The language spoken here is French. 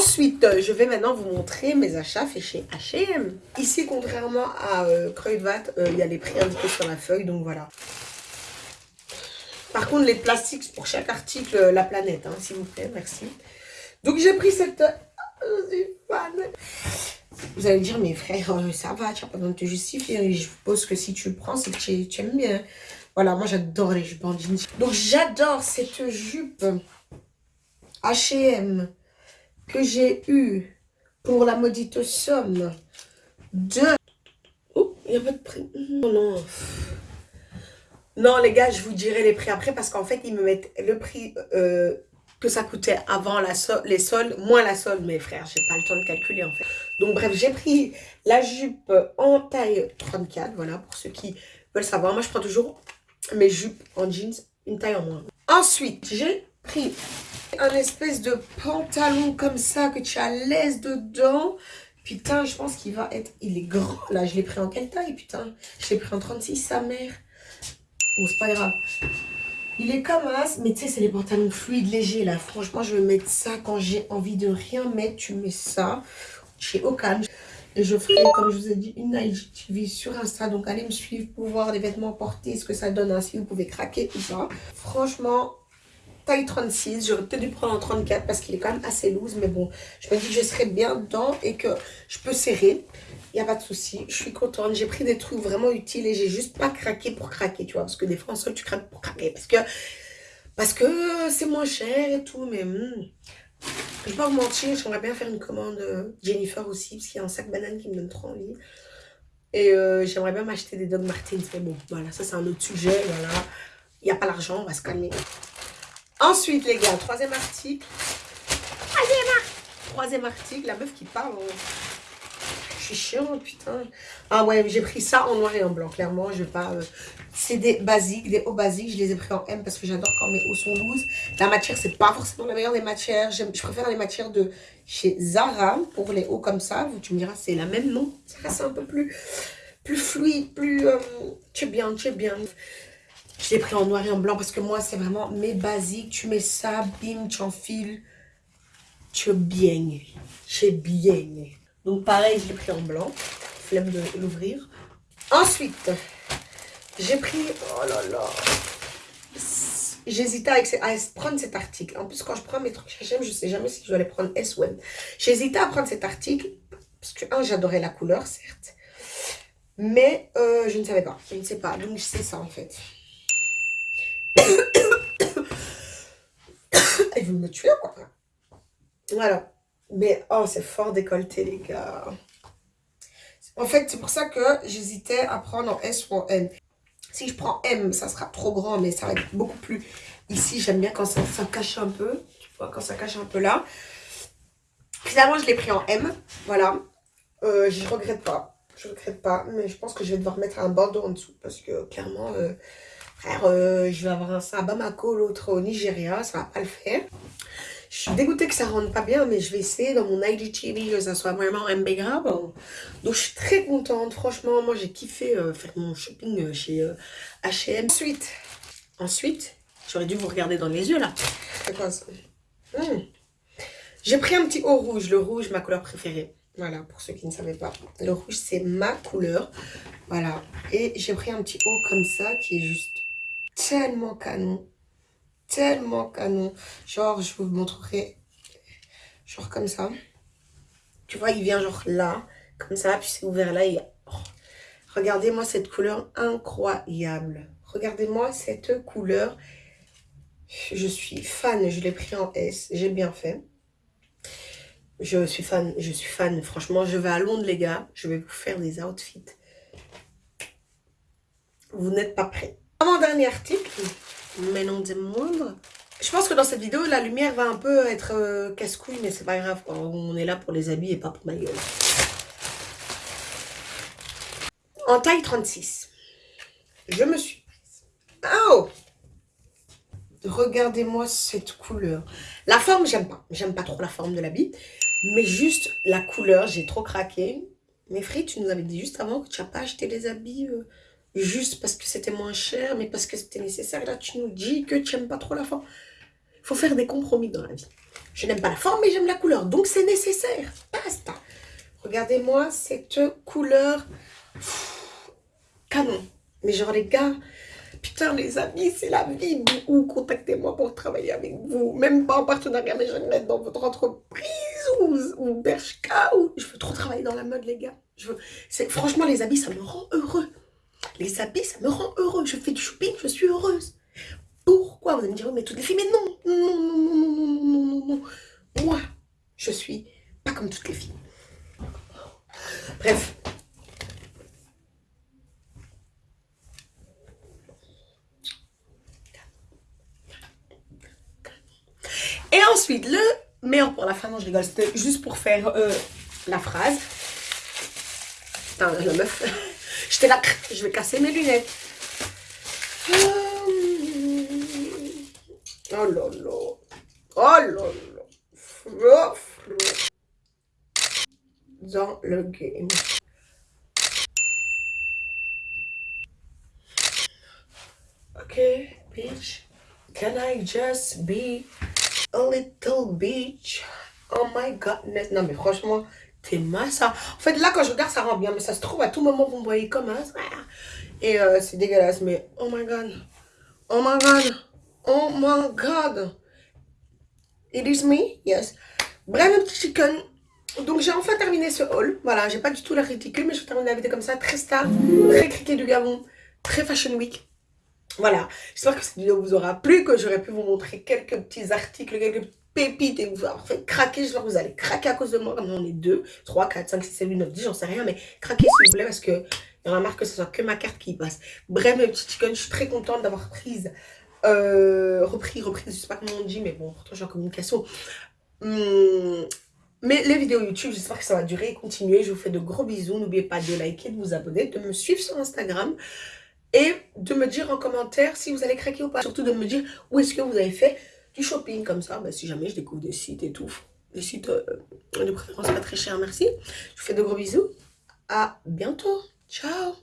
Ensuite, euh, je vais maintenant vous montrer mes achats faits chez H&M. Ici, contrairement à euh, euh, il y a les prix indiqués sur la feuille, donc voilà. Par contre, les plastiques, pour chaque article, euh, la planète, hein, s'il vous plaît, merci. Donc, j'ai pris cette... Je suis fan. Vous allez dire, mes frères, euh, ça va, tu n'as pas besoin de te justifier. Et je suppose que si tu le prends, c'est que tu, tu aimes bien. Voilà, moi, j'adore les jupes en jeans. Donc, j'adore cette jupe H&M que j'ai eu pour la maudite somme de... Oh, il n'y a pas de prix. Non, non. Non, les gars, je vous dirai les prix après parce qu'en fait, ils me mettent le prix euh, que ça coûtait avant la sol- les soldes, moins la solde, mes frères. J'ai pas le temps de calculer, en fait. Donc, bref, j'ai pris la jupe en taille 34, voilà, pour ceux qui veulent savoir. Moi, je prends toujours mes jupes en jeans, une taille en moins. Ensuite, j'ai pris un espèce de pantalon comme ça que tu as l'aise dedans. Putain, je pense qu'il va être... Il est grand. Là, je l'ai pris en quelle taille, putain? Je l'ai pris en 36, sa mère. Bon, c'est pas grave. Il est comme as, mais tu sais, c'est les pantalons fluides, légers, là. Franchement, je vais mettre ça quand j'ai envie de rien mettre. Tu mets ça chez Okan. Et je ferai, comme je vous ai dit, une IGTV sur Insta. Donc, allez me suivre pour voir les vêtements portés, ce que ça donne, ainsi vous pouvez craquer ou pas. Franchement, taille 36. J'aurais peut-être dû prendre en 34 parce qu'il est quand même assez loose. Mais bon, je me dis que je serai bien dedans et que je peux serrer. Il n'y a pas de souci. Je suis contente. J'ai pris des trucs vraiment utiles et j'ai juste pas craqué pour craquer, tu vois. Parce que des fois, en sol, tu craques pour craquer. Parce que parce que c'est moins cher et tout. Mais hmm, je vais pas vous mentir, j'aimerais bien faire une commande euh, Jennifer aussi. Parce qu'il y a un sac banane qui me donne trop envie. Et euh, j'aimerais bien m'acheter des Doc Martens. Mais bon, voilà, ça c'est un autre sujet. Voilà. Il n'y a pas l'argent, on va se calmer. Ensuite, les gars, troisième article. Troisième, ar- troisième article, la meuf qui parle. en- Je suis chiante, putain. Ah ouais, j'ai pris ça en noir et en blanc, clairement. Je vais pas. euh, C'est des basiques, des hauts basiques. Je les ai pris en M parce que j'adore quand mes hauts sont loose. La matière, c'est pas forcément la meilleure des matières. Je préfère les matières de chez Zara pour les hauts comme ça. Vous, tu me diras, c'est la même, non? C'est un peu plus, plus fluide, plus. Euh, tu es bien, tu es bien. Je l'ai pris en noir et en blanc parce que moi, c'est vraiment mes basiques. Tu mets ça, bim, tu enfiles. Tu es bien. Tu bien. Donc, pareil, je l'ai pris en blanc. Flemme de l'ouvrir. Ensuite, j'ai pris... Oh là là. J'hésitais à prendre cet article. En plus, quand je prends mes trucs H&M, je sais jamais si je dois les prendre S ou M. J'hésitais à prendre cet article parce que, un, j'adorais la couleur, certes. Mais euh, je ne savais pas. Je ne sais pas. Donc, c'est ça, en fait. Ils veulent me tuer, quoi. Voilà. Mais, oh, c'est fort décolleté, les gars. En fait, c'est pour ça que j'hésitais à prendre en S ou en M. Si je prends M, ça sera trop grand, mais ça va être beaucoup plus... Ici, j'aime bien quand ça, ça cache un peu. Tu vois, quand ça cache un peu là. Finalement, je l'ai pris en M. Voilà. Euh, je regrette pas. Je regrette pas. Mais je pense que je vais devoir mettre un bandeau en dessous. Parce que, clairement... euh, Frère, euh, je vais avoir un ça à Bamako, l'autre au Nigeria, ça va pas le faire. Je suis dégoûtée que ça rentre pas bien, mais je vais essayer dans mon IGTV que ça soit vraiment impeccable. Donc je suis très contente, franchement, moi j'ai kiffé euh, faire mon shopping euh, chez H&M. Ensuite, ensuite, j'aurais dû vous regarder dans les yeux là. Hmm. J'ai pris un petit haut rouge, le rouge, ma couleur préférée. Voilà, pour ceux qui ne savaient pas. Le rouge, c'est ma couleur. Voilà. Et j'ai pris un petit haut comme ça, qui est juste tellement canon. Tellement canon. Genre, je vous montrerai. Genre comme ça. Tu vois, il vient genre là. Comme ça, puis c'est ouvert là. Oh. Regardez-moi cette couleur incroyable. Regardez-moi cette couleur. Je suis fan. Je l'ai pris en S. J'ai bien fait. Je suis fan. Je suis fan. Franchement, je vais à Londres, les gars. Je vais vous faire des outfits. Vous n'êtes pas prêts. Article, mais non des moindres. Je pense que dans cette vidéo, la lumière va un peu être euh, casse-couille, mais c'est pas grave. On est là pour les habits et pas pour ma gueule. En taille 36, je me suis. Oh Regardez-moi cette couleur. La forme, j'aime pas. J'aime pas trop la forme de l'habit. Mais juste la couleur, j'ai trop craqué. Mais Free, tu nous avais dit juste avant que tu n'as pas acheté les habits euh, juste parce que c'était moins cher, mais parce que c'était nécessaire. Là, tu nous dis que tu n'aimes pas trop la forme. Il faut faire des compromis dans la vie. Je n'aime pas la forme, mais j'aime la couleur. Donc, c'est nécessaire. Basta. Regardez-moi cette couleur canon. Mais genre, les gars, putain, les amis, c'est la vie. Ou contactez-moi pour travailler avec vous. Même pas en partenariat, mais me mettre dans votre entreprise ou, ou. Ou... Je veux trop travailler dans la mode, les gars. Je veux... Franchement, les habits, ça me rend heureux. Les habits, ça me rend heureux. Je fais du shopping, je suis heureuse. Pourquoi Vous allez me dire, mais toutes les filles, mais non, non, non, non, non, non, non, non, non. Moi, je suis pas comme toutes les filles. Bref. Et ensuite, le meilleur pour la fin, non je rigole, c'était juste pour faire euh, la phrase. Putain, la meuf, j'étais là, je vais casser mes lunettes. Oh là là. Oh là là. Dans le game. Okay, bitch. Can I just be a little bitch? Oh my godness. Non, mais franchement, t'es ma ça. En fait, là, quand je regarde, ça rend bien. Mais ça se trouve, à tout moment, vous me voyez comme un Et euh, c'est dégueulasse. Mais oh my god. Oh my god. Oh my god. It is me? Yes. Bref, petit chicken. Donc, j'ai enfin terminé ce haul. Voilà, j'ai pas du tout la ridicule, mais je termine la vidéo comme ça. Très star, très criquet du Gabon, très fashion week. Voilà, j'espère que cette vidéo vous aura plu, que j'aurais pu vous montrer quelques petits articles, quelques pépites et vous avoir fait craquer. Que vous allez craquer à cause de moi, comme on est 2, 3, 4, 5, 6, 7, 8, 9, 10, j'en sais rien, mais craquez s'il vous plaît parce que il y en a marre que ce soit que ma carte qui passe. Bref, mes petits chickens, je suis très contente d'avoir prise euh, repris, repris, je sais pas comment on dit, mais bon, pourtant je suis en communication. Hum, mais les vidéos YouTube, j'espère que ça va durer et continuer. Je vous fais de gros bisous. N'oubliez pas de liker, de vous abonner, de me suivre sur Instagram et de me dire en commentaire si vous allez craquer ou pas. Surtout de me dire où est-ce que vous avez fait du shopping comme ça. Ben, si jamais je découvre des sites et tout. Des sites euh, de préférence pas très chers, merci. Je vous fais de gros bisous. À bientôt. Ciao